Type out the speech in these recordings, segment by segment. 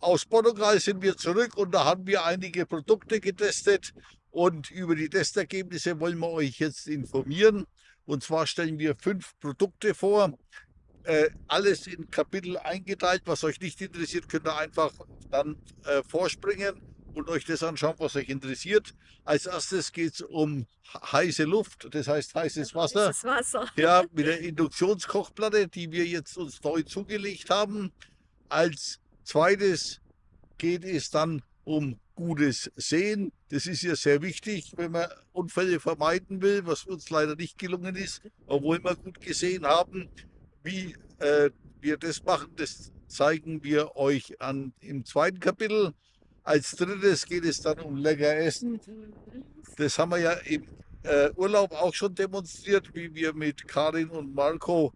Aus Portugal sind wir zurück und da haben wir einige Produkte getestet und über die Testergebnisse wollen wir euch jetzt informieren. Und zwar stellen wir fünf Produkte vor, äh, alles in Kapitel eingeteilt. Was euch nicht interessiert, könnt ihr einfach dann äh, vorspringen und euch das anschauen, was euch interessiert. Als erstes geht es um heiße Luft, das heißt heißes Wasser. Heißes Wasser. Ja, mit der Induktionskochplatte, die wir jetzt uns neu zugelegt haben. Als zweites geht es dann um gutes Sehen. Das ist ja sehr wichtig, wenn man Unfälle vermeiden will, was uns leider nicht gelungen ist, obwohl wir gut gesehen haben. Wie äh, wir das machen, das zeigen wir euch an, im zweiten Kapitel. Als drittes geht es dann um lecker Essen. Das haben wir ja im äh, Urlaub auch schon demonstriert, wie wir mit Karin und Marco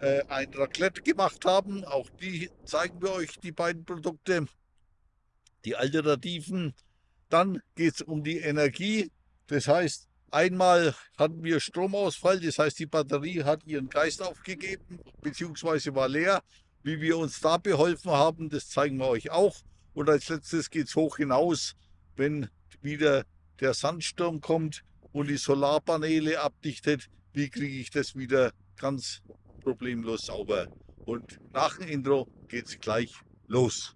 äh, ein Raclette gemacht haben. Auch die zeigen wir euch, die beiden Produkte, die Alternativen. Dann geht es um die Energie. Das heißt, einmal hatten wir Stromausfall, das heißt, die Batterie hat ihren Geist aufgegeben, beziehungsweise war leer. Wie wir uns da beholfen haben, das zeigen wir euch auch. Und als letztes geht es hoch hinaus, wenn wieder der Sandsturm kommt und die Solarpaneele abdichtet. Wie kriege ich das wieder ganz problemlos sauber? Und nach dem Intro geht es gleich los.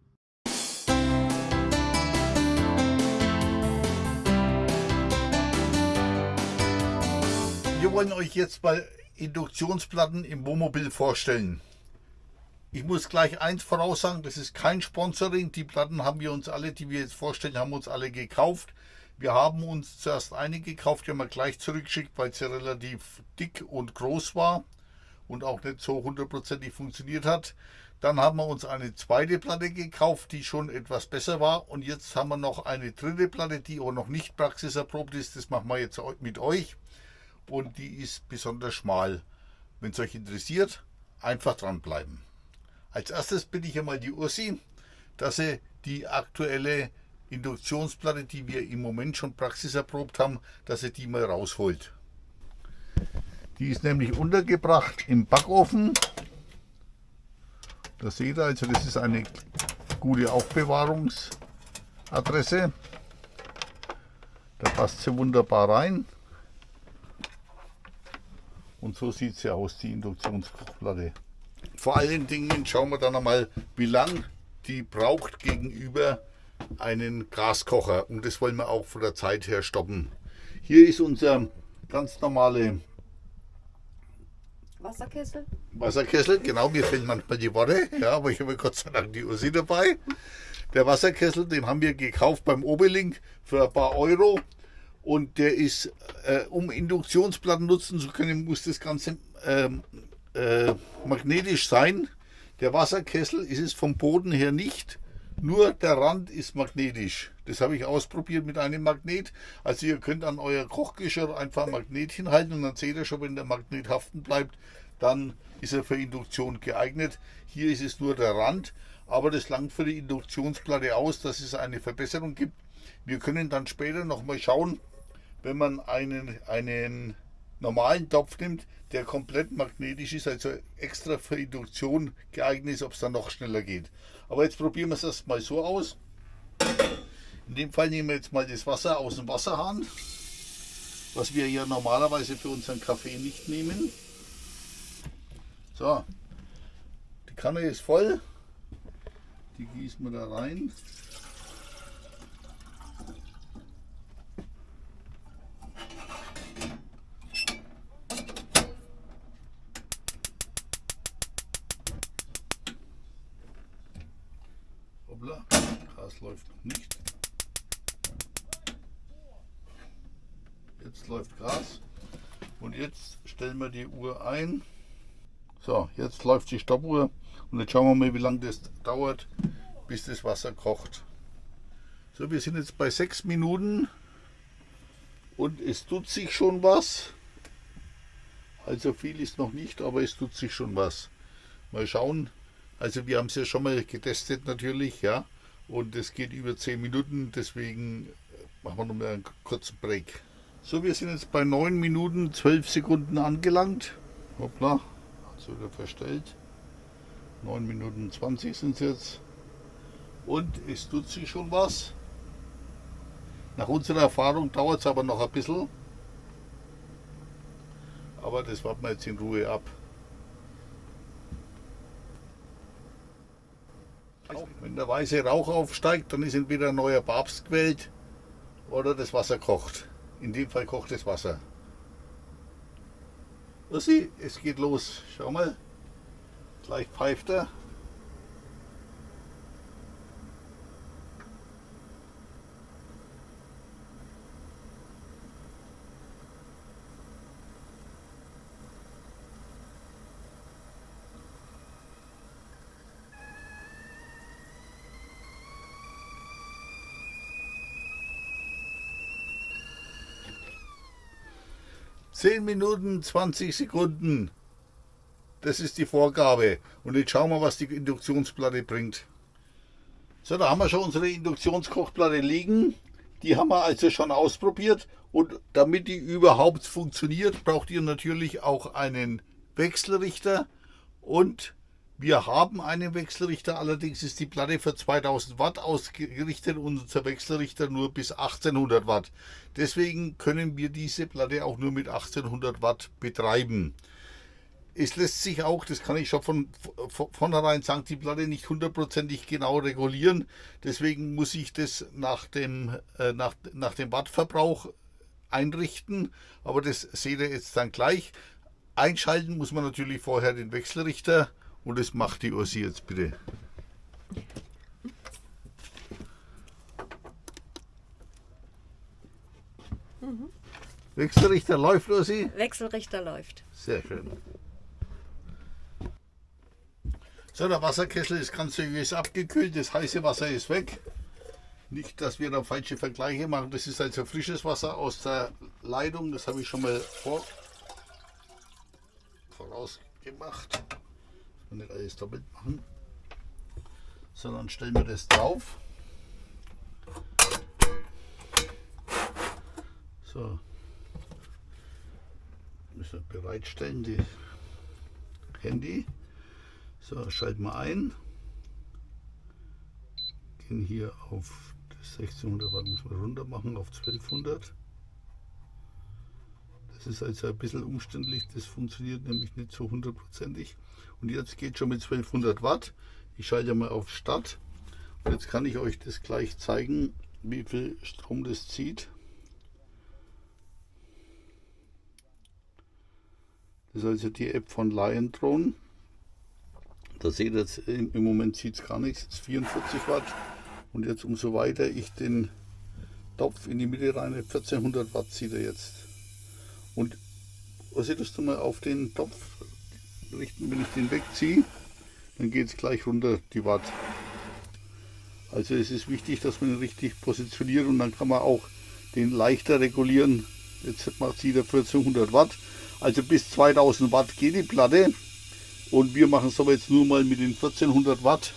Wir wollen euch jetzt mal Induktionsplatten im Wohnmobil vorstellen. Ich muss gleich eins voraussagen, das ist kein Sponsoring. Die Platten haben wir uns alle, die wir jetzt vorstellen, haben uns alle gekauft. Wir haben uns zuerst eine gekauft, die haben wir gleich zurückgeschickt, weil sie relativ dick und groß war und auch nicht so hundertprozentig funktioniert hat. Dann haben wir uns eine zweite Platte gekauft, die schon etwas besser war. Und jetzt haben wir noch eine dritte Platte, die auch noch nicht praxiserprobt ist. Das machen wir jetzt mit euch und die ist besonders schmal. Wenn es euch interessiert, einfach dranbleiben. Als erstes bitte ich einmal die Ursi, dass sie die aktuelle Induktionsplatte, die wir im Moment schon praxiserprobt haben, dass sie die mal rausholt. Die ist nämlich untergebracht im Backofen. Das seht ihr, also das ist eine gute Aufbewahrungsadresse. Da passt sie wunderbar rein. Und so sieht sie aus, die Induktionskochplatte. Vor allen Dingen schauen wir dann einmal, wie lang die braucht gegenüber einen Gaskocher. Und das wollen wir auch von der Zeit her stoppen. Hier ist unser ganz normale Wasserkessel. Wasserkessel, genau, mir fehlen manchmal die Worte, ja, aber ich habe Gott sei Dank die Ursi dabei. Der Wasserkessel, den haben wir gekauft beim Obelink für ein paar Euro und der ist, äh, um Induktionsplatten nutzen zu können, muss das Ganze ähm, äh, magnetisch sein. Der Wasserkessel ist es vom Boden her nicht, nur der Rand ist magnetisch. Das habe ich ausprobiert mit einem Magnet. Also ihr könnt an euer Kochgeschirr einfach ein Magnet hinhalten und dann seht ihr schon, wenn der Magnet haften bleibt, dann ist er für Induktion geeignet. Hier ist es nur der Rand, aber das langt für die Induktionsplatte aus, dass es eine Verbesserung gibt. Wir können dann später noch mal schauen, wenn man einen, einen normalen Topf nimmt, der komplett magnetisch ist, also extra für Induktion geeignet ist, ob es dann noch schneller geht. Aber jetzt probieren wir es erstmal so aus. In dem Fall nehmen wir jetzt mal das Wasser aus dem Wasserhahn, was wir ja normalerweise für unseren Kaffee nicht nehmen. So, die Kanne ist voll, die gießen wir da rein. Hoppla, Gas läuft noch nicht. Jetzt läuft Gas. Und jetzt stellen wir die Uhr ein. So, jetzt läuft die Stoppuhr. Und jetzt schauen wir mal, wie lange das dauert, bis das Wasser kocht. So, wir sind jetzt bei sechs Minuten. Und es tut sich schon was. Also viel ist noch nicht, aber es tut sich schon was. Mal schauen, also wir haben es ja schon mal getestet natürlich, ja. Und es geht über 10 Minuten, deswegen machen wir noch mal einen kurzen Break. So, wir sind jetzt bei 9 Minuten 12 Sekunden angelangt. Hoppla, hat wieder verstellt. 9 Minuten 20 sind es jetzt. Und es tut sich schon was. Nach unserer Erfahrung dauert es aber noch ein bisschen. Aber das warten wir jetzt in Ruhe ab. Wenn der weiße Rauch aufsteigt, dann ist entweder ein neuer Papst gewählt oder das Wasser kocht. In dem Fall kocht das Wasser. Lucy, es geht los. Schau mal. Gleich pfeift er. Zehn Minuten, 20 Sekunden. Das ist die Vorgabe. Und jetzt schauen wir, was die Induktionsplatte bringt. So, da haben wir schon unsere Induktionskochplatte liegen. Die haben wir also schon ausprobiert. Und damit die überhaupt funktioniert, braucht ihr natürlich auch einen Wechselrichter. Und wir haben einen Wechselrichter, allerdings ist die Platte für 2000 Watt ausgerichtet und unser Wechselrichter nur bis 1800 Watt. Deswegen können wir diese Platte auch nur mit 1800 Watt betreiben es lässt sich auch, das kann ich schon von, vornherein sagen, die Platte nicht hundertprozentig genau regulieren. Deswegen muss ich das nach dem, äh, nach, nach dem Wattverbrauch einrichten. Aber das seht ihr jetzt dann gleich. Einschalten muss man natürlich vorher den Wechselrichter und das macht die Ursi jetzt bitte. Mhm. Wechselrichter läuft, Ursi? Wechselrichter läuft. Sehr schön. So, der Wasserkessel ist ganz seriös abgekühlt, das heiße Wasser ist weg. Nicht, dass wir da falsche Vergleiche machen. Das ist also frisches Wasser aus der Leitung. Das habe ich schon mal vor, vorausgemacht. Nicht alles doppelt machen. So, dann stellen wir das drauf. So, müssen wir bereitstellen, die Handy. So, schalten wir ein. Gehen hier auf das 1600 Watt, muss man runter machen auf 1200. Das ist also ein bisschen umständlich, das funktioniert nämlich nicht so hundertprozentig. Und jetzt geht schon mit 1200 Watt. Ich schalte mal auf Start. Und jetzt kann ich euch das gleich zeigen, wie viel Strom das zieht. Das ist also die App von Lion Drone. Da seht ihr im Moment sieht es gar nichts, jetzt 44 Watt. Und jetzt umso weiter ich den Topf in die Mitte rein, 1400 Watt zieht er jetzt. Und was solltest du mal auf den Topf richten, wenn ich den wegziehe, dann geht es gleich runter, die Watt. Also es ist wichtig, dass man ihn richtig positioniert und dann kann man auch den leichter regulieren. Jetzt macht sie 1400 Watt, also bis 2000 Watt geht die Platte. Und wir machen es aber jetzt nur mal mit den 1400 Watt.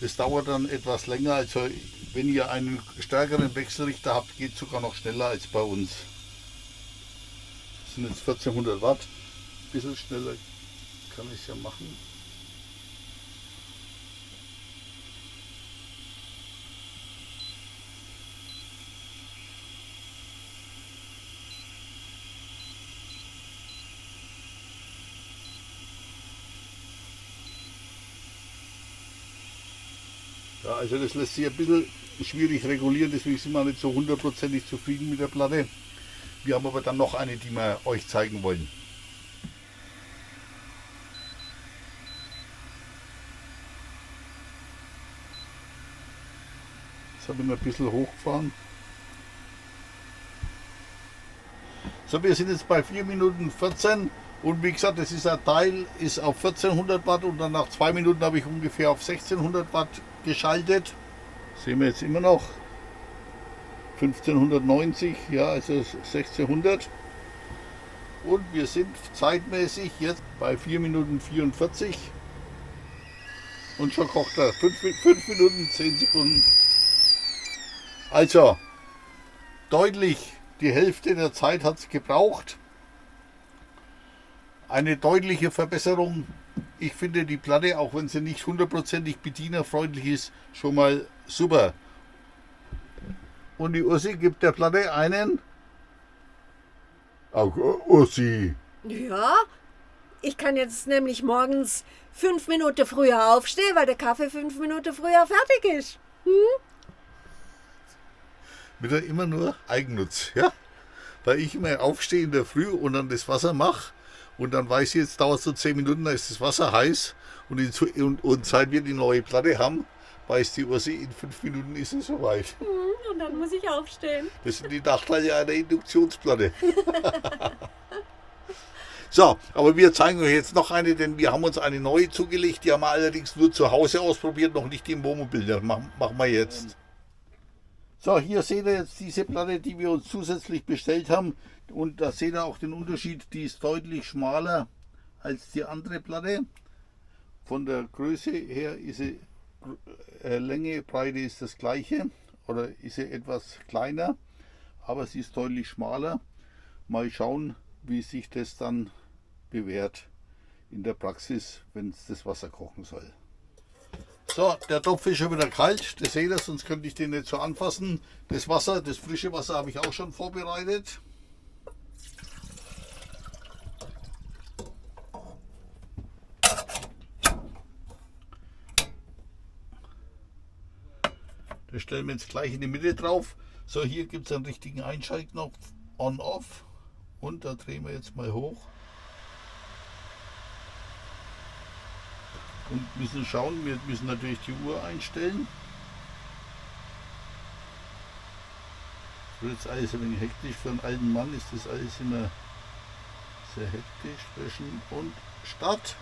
Das dauert dann etwas länger. Also wenn ihr einen stärkeren Wechselrichter habt, geht sogar noch schneller als bei uns. Das sind jetzt 1400 Watt. Ein bisschen schneller kann ich ja machen. Ja, also das lässt sich ein bisschen schwierig regulieren, deswegen sind wir nicht so hundertprozentig zufrieden mit der Platte. Wir haben aber dann noch eine, die wir euch zeigen wollen. Habe ich mal ein bisschen hochgefahren. So, wir sind jetzt bei 4 Minuten 14 und wie gesagt, das ist ein Teil, ist auf 1400 Watt und dann nach zwei Minuten habe ich ungefähr auf 1600 Watt geschaltet. Sehen wir jetzt immer noch. 1590, ja, also 1600. Und wir sind zeitmäßig jetzt bei 4 Minuten 44. Und schon kocht er 5, 5 Minuten 10 Sekunden. Also, deutlich die Hälfte der Zeit hat es gebraucht. Eine deutliche Verbesserung ich finde die Platte, auch wenn sie nicht hundertprozentig bedienerfreundlich ist, schon mal super. Und die Ursi gibt der Platte einen. Auch Ursi. Ja, ich kann jetzt nämlich morgens fünf Minuten früher aufstehen, weil der Kaffee fünf Minuten früher fertig ist. Hm? Wieder immer nur Eigennutz, ja? Weil ich immer aufstehe in der Früh und dann das Wasser mache und dann weiß ich, jetzt dauert es so zehn Minuten, dann ist das Wasser heiß und, in, und, und seit wir die neue Platte haben, weiß die Ursi, in fünf Minuten ist es soweit. Hm, und dann muss ich aufstehen. Das sind die Nachteile einer Induktionsplatte. so, aber wir zeigen euch jetzt noch eine, denn wir haben uns eine neue zugelegt. Die haben wir allerdings nur zu Hause ausprobiert, noch nicht im Wohnmobil. Das machen, machen wir jetzt. So, hier seht ihr jetzt diese Platte, die wir uns zusätzlich bestellt haben. Und da seht ihr auch den Unterschied, die ist deutlich schmaler als die andere Platte. Von der Größe her ist sie, äh, Länge, Breite ist das gleiche oder ist sie etwas kleiner, aber sie ist deutlich schmaler. Mal schauen, wie sich das dann bewährt in der Praxis, wenn es das Wasser kochen soll. So, der Topf ist schon wieder kalt, das seht ihr, sonst könnte ich den nicht so anfassen. Das Wasser, das frische Wasser habe ich auch schon vorbereitet. Das stellen wir jetzt gleich in die Mitte drauf. So, hier gibt es einen richtigen Einschaltknopf On-Off und da drehen wir jetzt mal hoch. Und müssen schauen, wir müssen natürlich die Uhr einstellen. Wird jetzt alles ein wenig hektisch. Für einen alten Mann ist das alles immer sehr hektisch. Löschen und Start.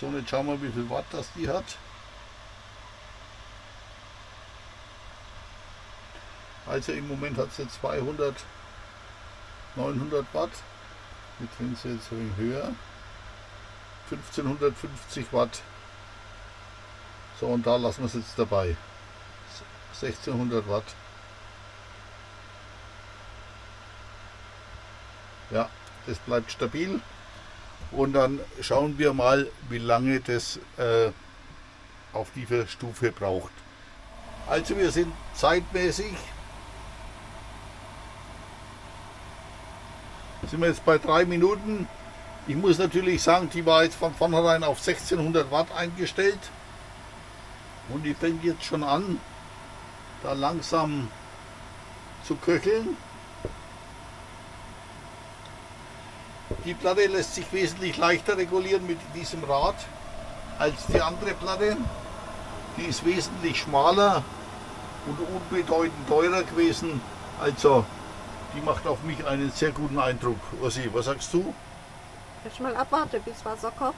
So, jetzt schauen wir, wie viel Watt das die hat. Also im Moment hat sie 200, 900 Watt. Wir drehen sie jetzt ein höher. 1550 Watt. So, und da lassen wir es jetzt dabei. 1600 Watt. Ja, das bleibt stabil. Und dann schauen wir mal, wie lange das äh, auf dieser Stufe braucht. Also wir sind zeitmäßig sind wir jetzt bei drei Minuten ich muss natürlich sagen, die war jetzt von vornherein auf 1600 Watt eingestellt. Und die fängt jetzt schon an, da langsam zu köcheln. Die Platte lässt sich wesentlich leichter regulieren mit diesem Rad als die andere Platte. Die ist wesentlich schmaler und unbedeutend teurer gewesen. Also die macht auf mich einen sehr guten Eindruck. Ursi, was sagst du? Jetzt mal abwarten, bis Wasser kocht.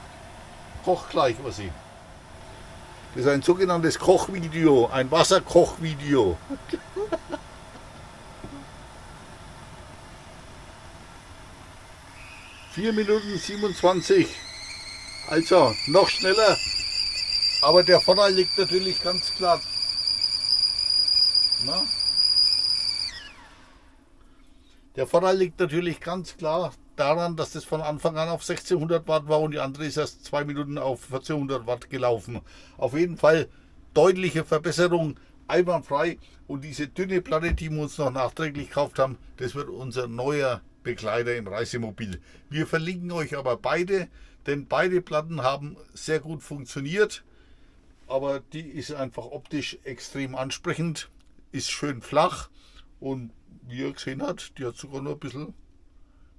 Koch gleich, Ossi. Das ist ein sogenanntes Kochvideo, ein Wasserkochvideo. Vier Minuten 27. Also noch schneller. Aber der Vorteil liegt natürlich ganz klar. Na? Der Vorteil liegt natürlich ganz klar daran, dass das von Anfang an auf 1600 Watt war und die andere ist erst zwei Minuten auf 1400 Watt gelaufen. Auf jeden Fall deutliche Verbesserung, einwandfrei. Und diese dünne Platte, die wir uns noch nachträglich gekauft haben, das wird unser neuer Begleiter im Reisemobil. Wir verlinken euch aber beide, denn beide Platten haben sehr gut funktioniert. Aber die ist einfach optisch extrem ansprechend, ist schön flach und wie ihr gesehen habt, die hat sogar noch ein bisschen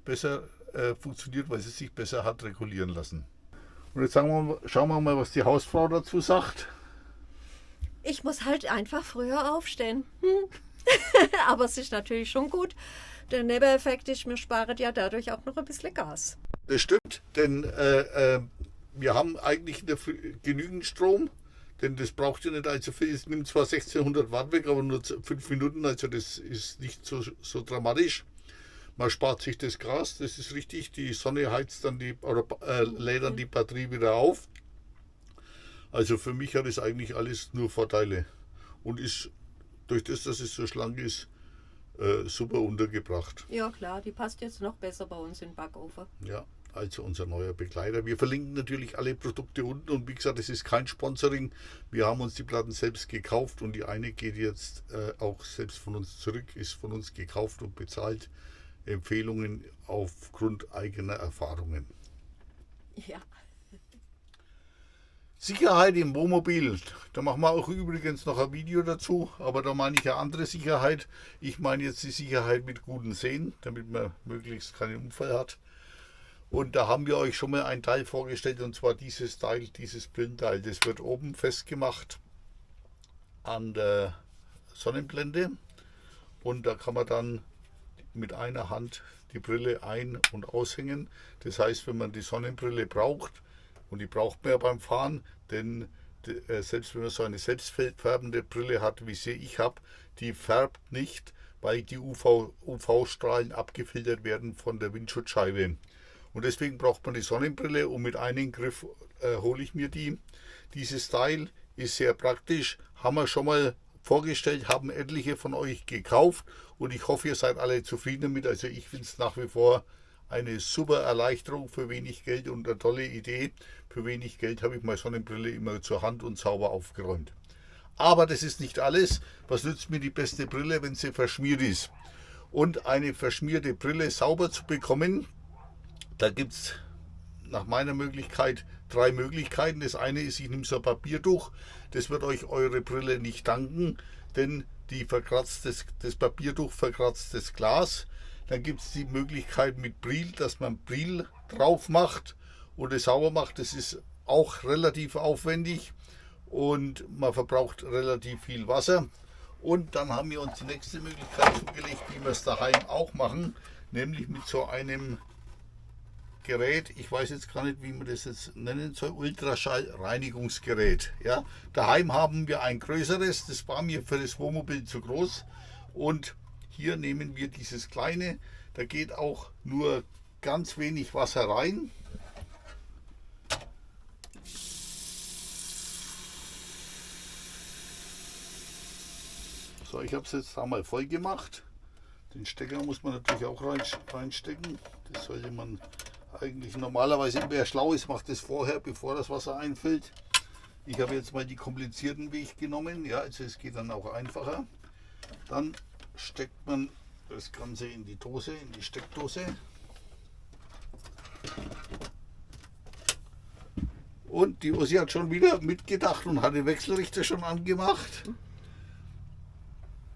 besser äh, funktioniert, weil sie sich besser hat regulieren lassen. Und jetzt wir, schauen wir mal, was die Hausfrau dazu sagt. Ich muss halt einfach früher aufstehen. Hm. Aber es ist natürlich schon gut. Der Nebeneffekt ist, mir spart ja dadurch auch noch ein bisschen Gas. Das stimmt, denn äh, äh, wir haben eigentlich genügend Strom, denn das braucht ja nicht allzu viel. Es nimmt zwar 1600 Watt weg, aber nur 5 Minuten, also das ist nicht so, so dramatisch. Man spart sich das Gas, das ist richtig. Die Sonne heizt dann die, oder äh, lädt dann die Batterie wieder auf. Also für mich hat es eigentlich alles nur Vorteile. Und ist durch das, dass es so schlank ist, äh, super untergebracht. Ja klar, die passt jetzt noch besser bei uns in Backofen. Ja. also unser neuer Begleiter. Wir verlinken natürlich alle Produkte unten und wie gesagt, es ist kein Sponsoring. Wir haben uns die Platten selbst gekauft und die eine geht jetzt äh, auch selbst von uns zurück, ist von uns gekauft und bezahlt. Empfehlungen aufgrund eigener Erfahrungen. Ja. Sicherheit im Wohnmobil. Da machen wir auch übrigens noch ein Video dazu, aber da meine ich ja andere Sicherheit. Ich meine jetzt die Sicherheit mit guten Sehen, damit man möglichst keinen Unfall hat. Und da haben wir euch schon mal ein Teil vorgestellt, und zwar dieses Teil, dieses Brillenteil. Das wird oben festgemacht an der Sonnenblende und da kann man dann mit einer Hand die Brille ein- und aushängen. Das heißt, wenn man die Sonnenbrille braucht, und die braucht man ja beim Fahren, denn äh, selbst wenn man so eine selbstfärbende Brille hat, wie sie ich habe, die färbt nicht, weil die UV-Strahlen UV abgefiltert werden von der Windschutzscheibe. Und deswegen braucht man die Sonnenbrille und mit einem Griff äh, hole ich mir die. Dieses Style ist sehr praktisch, haben wir schon mal vorgestellt, haben etliche von euch gekauft und ich hoffe, ihr seid alle zufrieden damit. Also ich finde es nach wie vor eine super Erleichterung für wenig Geld und eine tolle Idee. Für wenig Geld habe ich meine Sonnenbrille immer zur Hand und sauber aufgeräumt. Aber das ist nicht alles. Was nützt mir die beste Brille, wenn sie verschmiert ist? Und eine verschmierte Brille sauber zu bekommen, da gibt es nach meiner Möglichkeit drei Möglichkeiten. Das eine ist, ich nehme so ein Papiertuch. Das wird euch eure Brille nicht danken, denn die verkratzt das, das Papiertuch verkratzt das Glas. Dann gibt es die Möglichkeit mit Bril, dass man Bril drauf macht es sauber macht. Das ist auch relativ aufwendig und man verbraucht relativ viel Wasser. Und dann haben wir uns die nächste Möglichkeit zugelegt, wie wir es daheim auch machen, nämlich mit so einem Gerät, ich weiß jetzt gar nicht, wie man das jetzt nennen soll, Ultraschallreinigungsgerät. Ja, daheim haben wir ein größeres, das war mir für das Wohnmobil zu groß und hier nehmen wir dieses kleine, da geht auch nur ganz wenig Wasser rein. So, ich habe es jetzt einmal voll gemacht. Den Stecker muss man natürlich auch reinstecken. Das sollte man eigentlich normalerweise, wer schlau ist, macht das vorher, bevor das Wasser einfällt. Ich habe jetzt mal die komplizierten Weg genommen. Ja, also es geht dann auch einfacher. Dann steckt man das Ganze in die Dose, in die Steckdose. Und die Ossi hat schon wieder mitgedacht und hat den Wechselrichter schon angemacht.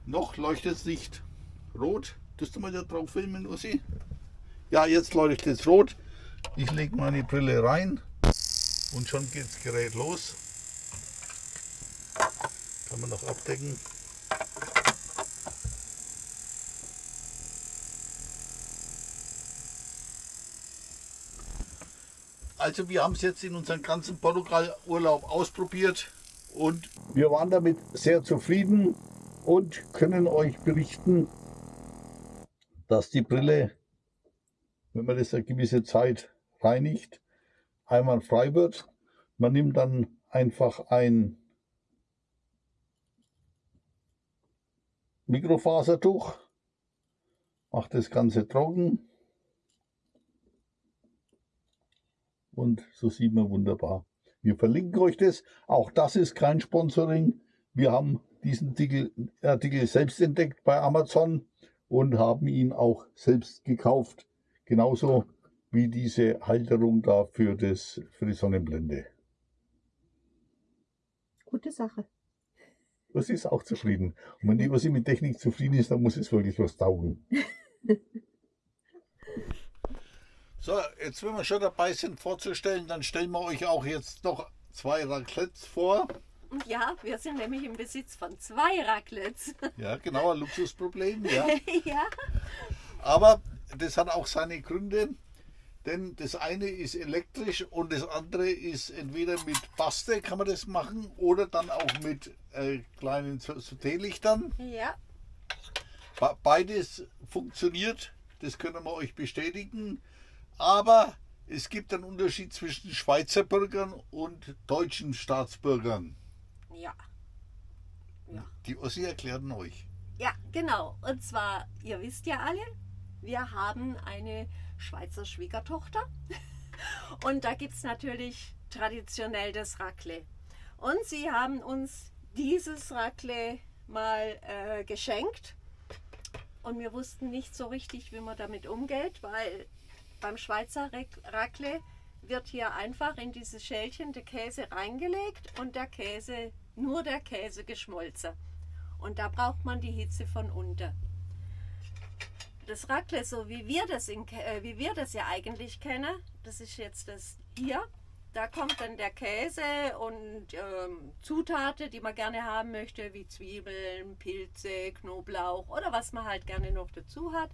Noch leuchtet es nicht rot. Tust du mal da drauf filmen, Ossi? Ja, jetzt leuchtet es rot. Ich lege meine Brille rein und schon geht das Gerät los. Kann man noch abdecken. Also wir haben es jetzt in unserem ganzen Portugal-Urlaub ausprobiert und wir waren damit sehr zufrieden und können euch berichten, dass die Brille, wenn man das eine gewisse Zeit einmal frei wird. Man nimmt dann einfach ein Mikrofasertuch, macht das Ganze trocken und so sieht man wunderbar. Wir verlinken euch das. Auch das ist kein Sponsoring. Wir haben diesen Artikel, Artikel selbst entdeckt bei Amazon und haben ihn auch selbst gekauft. Genauso wie diese Halterung da für, das, für die Sonnenblende. Gute Sache. Das ist auch zufrieden. Und wenn die, was mit Technik zufrieden ist, dann muss es wirklich was taugen. So, jetzt, wenn wir schon dabei sind vorzustellen, dann stellen wir euch auch jetzt noch zwei Raclettes vor. Ja, wir sind nämlich im Besitz von zwei Raclettes. Ja, genau, ein Luxusproblem, ja. ja. Aber das hat auch seine Gründe, denn das eine ist elektrisch und das andere ist entweder mit Baste kann man das machen oder dann auch mit äh, kleinen Teelichtern. Ja. Beides funktioniert, das können wir euch bestätigen. Aber es gibt einen Unterschied zwischen Schweizer Bürgern und deutschen Staatsbürgern. Ja. ja. Die Ossi erklären euch. Ja, genau. Und zwar, ihr wisst ja alle, wir haben eine Schweizer Schwiegertochter und da gibt es natürlich traditionell das Raclette. Und sie haben uns dieses Raclette mal äh, geschenkt und wir wussten nicht so richtig, wie man damit umgeht, weil beim Schweizer Raclette wird hier einfach in dieses Schälchen der Käse reingelegt und der Käse, nur der Käse geschmolzen. Und da braucht man die Hitze von unten. Das Raclette, so wie wir das, in, äh, wie wir das ja eigentlich kennen, das ist jetzt das hier. Da kommt dann der Käse und ähm, Zutaten, die man gerne haben möchte, wie Zwiebeln, Pilze, Knoblauch oder was man halt gerne noch dazu hat.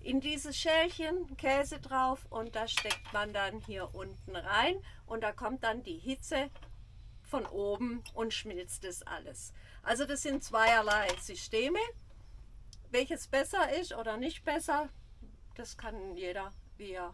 In dieses Schälchen Käse drauf und da steckt man dann hier unten rein und da kommt dann die Hitze von oben und schmilzt das alles. Also das sind zweierlei Systeme. Welches besser ist oder nicht besser, das kann jeder, wie er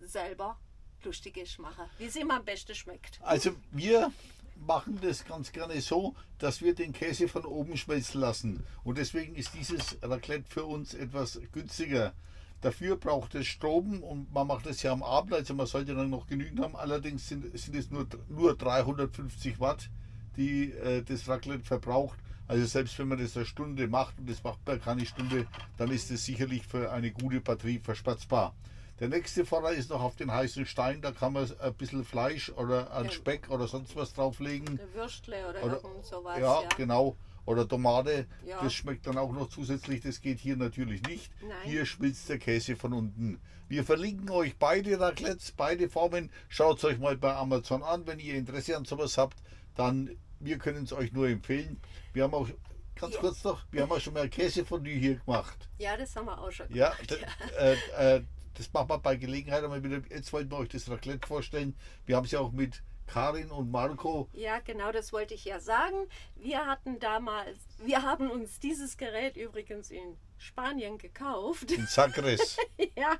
selber lustig ist, machen. Wie es ihm am besten schmeckt. Also wir machen das ganz gerne so, dass wir den Käse von oben schmelzen lassen. Und deswegen ist dieses Raclette für uns etwas günstiger. Dafür braucht es Strom und man macht das ja am Abend, also man sollte dann noch genügend haben. Allerdings sind, sind es nur, nur 350 Watt, die äh, das Raclette verbraucht. Also selbst wenn man das eine Stunde macht und das macht man keine Stunde, dann ist es sicherlich für eine gute Batterie verspatzbar. Der nächste Vorrat ist noch auf den heißen Stein, da kann man ein bisschen Fleisch oder ein Speck oder sonst was drauflegen. Würstle oder, oder sowas. Ja, ja, genau. Oder Tomate. Ja. Das schmeckt dann auch noch zusätzlich. Das geht hier natürlich nicht. Nein. Hier schmilzt der Käse von unten. Wir verlinken euch beide Raclettes, beide Formen. Schaut es euch mal bei Amazon an. Wenn ihr Interesse an sowas habt, dann wir können es euch nur empfehlen. Wir haben auch ganz ja. kurz noch, wir haben auch schon mal Käsefondue hier gemacht. Ja, das haben wir auch schon gemacht. Ja, äh, äh, das machen wir bei Gelegenheit einmal wieder. Jetzt wollten wir euch das Raclette vorstellen. Wir haben es ja auch mit Karin und Marco. Ja, genau, das wollte ich ja sagen. Wir hatten damals, wir haben uns dieses Gerät übrigens in Spanien gekauft. In Sagres. ja.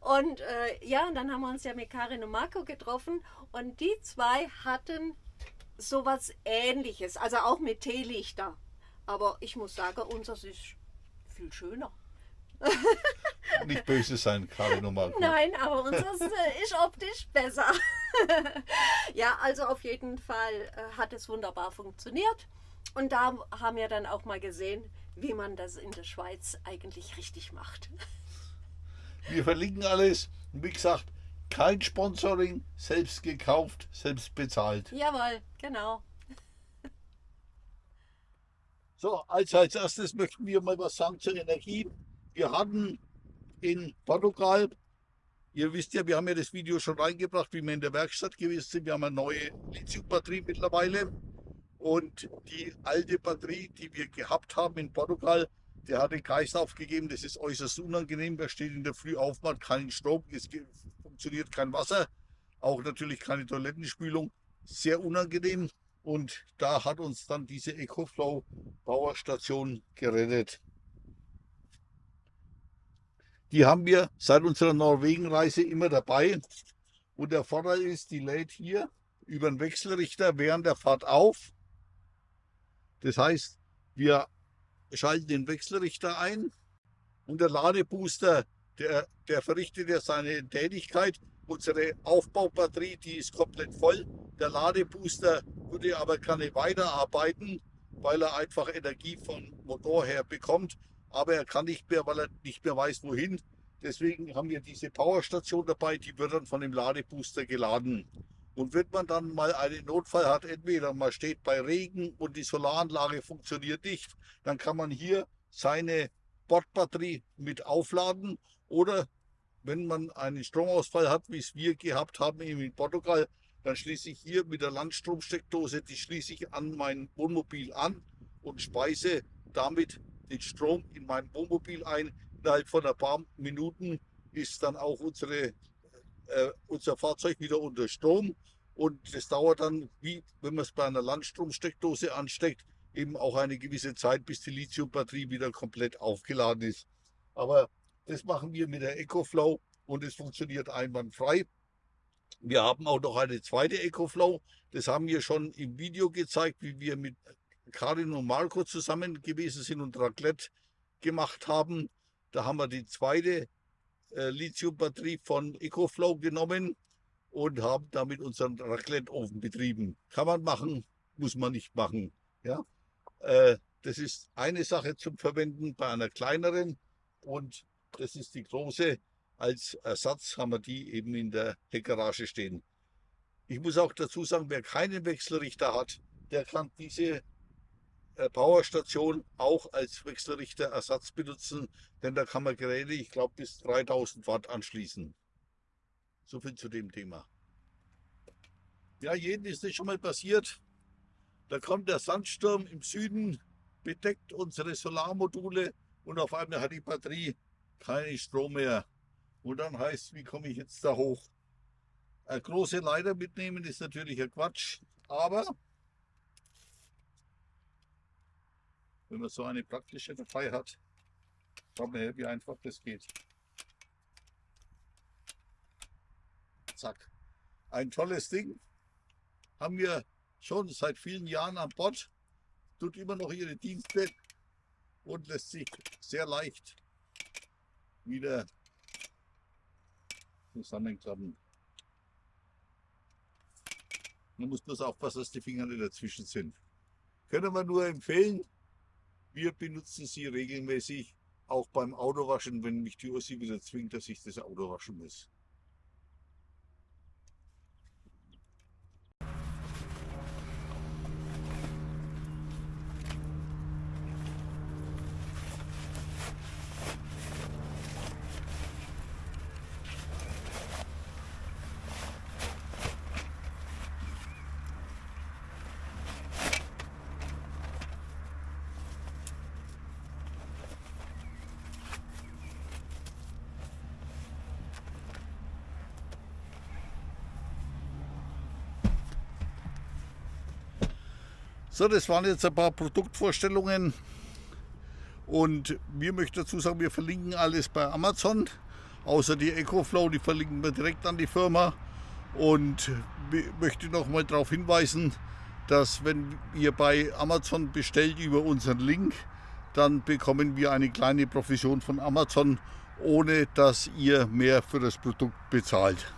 Und äh, ja, und dann haben wir uns ja mit Karin und Marco getroffen und die zwei hatten sowas ähnliches, also auch mit Teelichter. Aber ich muss sagen, unseres ist viel schöner. Nicht böse sein, Karin und Marco. Nein, aber unseres äh, ist optisch besser. ja, also auf jeden Fall äh, hat es wunderbar funktioniert. Und da haben wir dann auch mal gesehen, wie man das in der Schweiz eigentlich richtig macht. Wir verlinken alles. Und wie gesagt, kein Sponsoring, selbst gekauft, selbst bezahlt. Jawohl, genau. So, also als erstes möchten wir mal was sagen zur Energie. Wir hatten in Portugal, ihr wisst ja, wir haben ja das Video schon reingebracht, wie wir in der Werkstatt gewesen sind. Wir haben eine neue Lithium-Batterie mittlerweile. Und die alte Batterie, die wir gehabt haben in Portugal, der hat den Geist aufgegeben. Das ist äußerst unangenehm. Wer steht in der Früh auf, man keinen Strom, es funktioniert kein Wasser, auch natürlich keine Toilettenspülung. Sehr unangenehm. Und da hat uns dann diese EcoFlow Powerstation gerettet. Die haben wir seit unserer Norwegenreise immer dabei. Und der Vorteil ist, die lädt hier über den Wechselrichter während der Fahrt auf. Das heißt, wir schalten den Wechselrichter ein und der Ladebooster, der, der verrichtet ja seine Tätigkeit. Unsere Aufbaubatterie, die ist komplett voll. Der Ladebooster würde aber keine weiterarbeiten, weil er einfach Energie vom Motor her bekommt aber er kann nicht mehr, weil er nicht mehr weiß, wohin. Deswegen haben wir diese Powerstation dabei, die wird dann von dem Ladebooster geladen. Und wenn man dann mal einen Notfall hat, entweder man steht bei Regen und die Solaranlage funktioniert nicht, dann kann man hier seine Bordbatterie mit aufladen oder wenn man einen Stromausfall hat, wie es wir gehabt haben in Portugal, dann schließe ich hier mit der Landstromsteckdose, die schließe ich an mein Wohnmobil an und speise damit den Strom in mein Wohnmobil ein. Innerhalb von ein paar Minuten ist dann auch unsere, äh, unser Fahrzeug wieder unter Strom. Und das dauert dann, wie wenn man es bei einer Landstromsteckdose ansteckt, eben auch eine gewisse Zeit, bis die Lithiumbatterie wieder komplett aufgeladen ist. Aber das machen wir mit der EcoFlow und es funktioniert einwandfrei. Wir haben auch noch eine zweite EcoFlow. Das haben wir schon im Video gezeigt, wie wir mit Karin und Marco zusammen gewesen sind und Raclette gemacht haben. Da haben wir die zweite äh, Lithium-Batterie von EcoFlow genommen und haben damit unseren Raclette-Ofen betrieben. Kann man machen, muss man nicht machen. Ja? Äh, das ist eine Sache zum Verwenden bei einer kleineren und das ist die große. Als Ersatz haben wir die eben in der Heckgarage stehen. Ich muss auch dazu sagen, wer keinen Wechselrichter hat, der kann diese Powerstation auch als Wechselrichterersatz benutzen, denn da kann man Geräte, ich glaube, bis 3000 Watt anschließen. So viel zu dem Thema. Ja, jeden ist das schon mal passiert. Da kommt der Sandsturm im Süden, bedeckt unsere Solarmodule und auf einmal hat die Batterie keinen Strom mehr. Und dann heißt, wie komme ich jetzt da hoch? Eine große Leiter mitnehmen ist natürlich ein Quatsch, aber wenn man so eine praktische dabei hat, schaut man her, wie einfach das geht. Zack. Ein tolles Ding. Haben wir schon seit vielen Jahren an Bord. Tut immer noch ihre Dienste und lässt sich sehr leicht wieder zusammenklappen. Man muss bloß aufpassen, dass die Finger nicht dazwischen sind. Können wir nur empfehlen. Wir benutzen sie regelmäßig, auch beim Autowaschen, wenn mich die Ossi wieder zwingt, dass ich das Auto waschen muss. So, das waren jetzt ein paar Produktvorstellungen. Und wir möchten dazu sagen, wir verlinken alles bei Amazon. Außer die EcoFlow, die verlinken wir direkt an die Firma. Und möchte noch mal darauf hinweisen, dass wenn ihr bei Amazon bestellt über unseren Link, dann bekommen wir eine kleine Provision von Amazon, ohne dass ihr mehr für das Produkt bezahlt.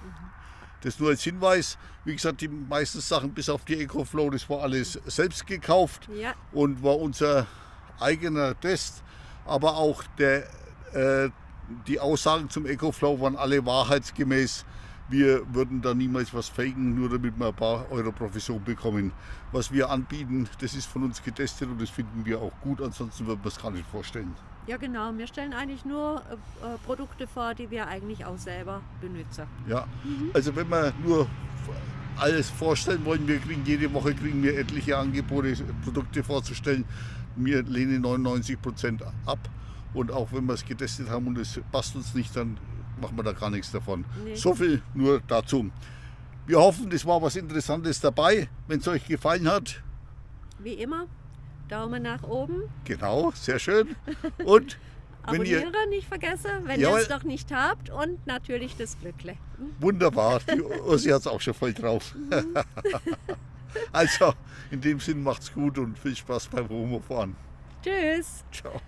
Das nur als Hinweis. Wie gesagt, die meisten Sachen bis auf die EcoFlow, das war alles selbst gekauft Ja, und war unser eigener Test. Aber auch der, äh, die Aussagen zum EcoFlow waren alle wahrheitsgemäß. Wir würden da niemals was faken, nur damit wir ein paar Euro Provision bekommen. Was wir anbieten, das ist von uns getestet und das finden wir auch gut. Ansonsten würden wir es gar nicht vorstellen. Ja genau. Wir stellen eigentlich nur äh, äh, Produkte vor, die wir eigentlich auch selber benutzen. Ja, also wenn wir nur alles vorstellen wollen, wir kriegen jede Woche kriegen wir etliche Angebote, Produkte vorzustellen. Wir lehnen 99 Prozent ab und auch wenn wir es getestet haben und es passt uns nicht, dann machen wir da gar nichts davon. Nee. So viel nur dazu. Wir hoffen, es war was Interessantes dabei. Wenn es euch gefallen hat, Wie immer, Daumen nach oben. genau, sehr schön. Und wenn ihr Abonnieren nicht vergessen, wenn ihr Jawohl. es noch nicht habt. Und natürlich das Glückle. Wunderbar, die Ursi hat es auch schon voll drauf. also, in dem Sinn macht's gut und viel Spaß beim Homofahren. Tschüss. Ciao.